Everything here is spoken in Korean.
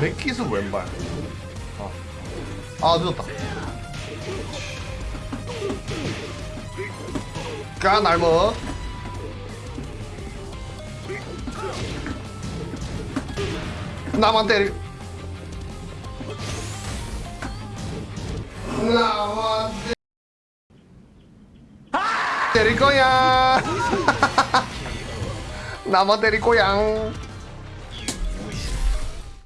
백기수 왼발. 아, 아 늦었다. 까날머 나만 때리 나만 때릴 거야. 나만 때릴 거야.